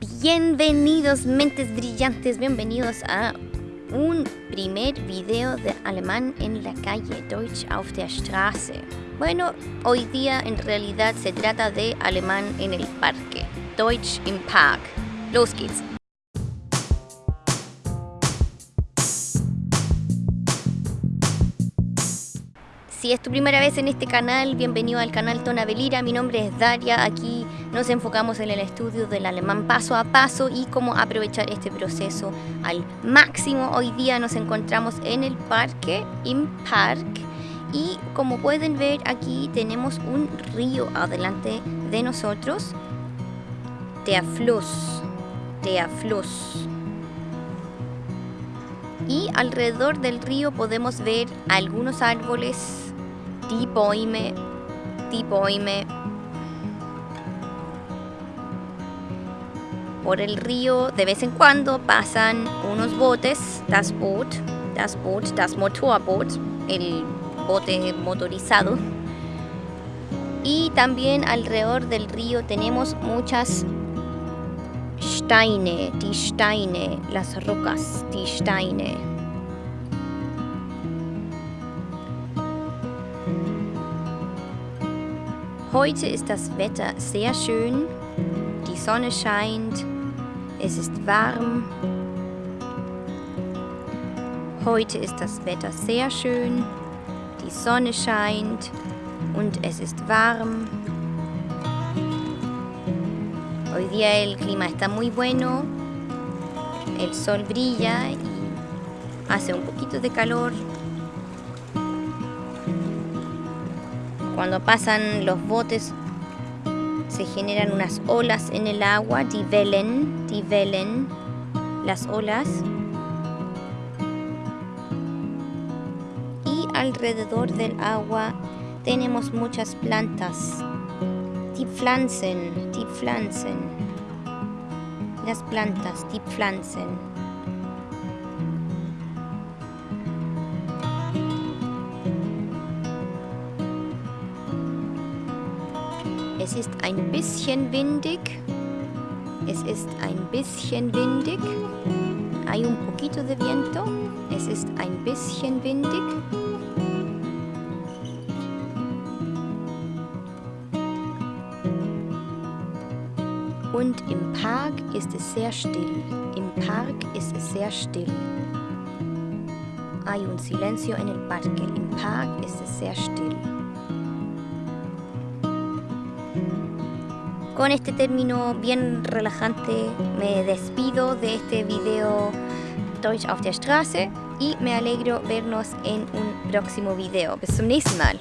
Bienvenidos mentes brillantes, bienvenidos a un primer video de alemán en la calle, Deutsch auf der Straße. Bueno, hoy día en realidad se trata de alemán en el parque, Deutsch im Park. Los geht's. Si es tu primera vez en este canal, bienvenido al canal Tonabelira. Mi nombre es Daria. Aquí nos enfocamos en el estudio del alemán paso a paso y cómo aprovechar este proceso al máximo. Hoy día nos encontramos en el parque, im Park. Y como pueden ver aquí tenemos un río adelante de nosotros. Der Fluss. Der Fluss. Y alrededor del río podemos ver algunos árboles die Bäume. Por el río de vez en cuando pasan unos botes, das Boot, das Boot, das Motorboot, el bote motorizado. Y también alrededor del río tenemos muchas Steine, die Steine, las rocas, die Steine. Heute ist das Wetter sehr schön, die Sonne scheint, es ist warm. Heute ist das Wetter sehr schön, die Sonne scheint und es ist warm. Hoy día el clima está muy bueno, el sol brilla y hace un poquito de calor. Cuando pasan los botes se generan unas olas en el agua, die Wellen, las olas. Y alrededor del agua tenemos muchas plantas, die Pflanzen, die Pflanzen, las plantas, die Pflanzen. Es ist ein bisschen windig. Es ist ein bisschen windig. Hay un poquito de viento. Es ist ein bisschen windig. Und im Park ist es sehr still. Im Park ist es sehr still. Hay un silencio en el parque. Im Park ist es sehr still. Con este término bien relajante me despido de este video Deutsch auf der Straße y me alegro vernos en un próximo video. Bis zum nächsten Mal.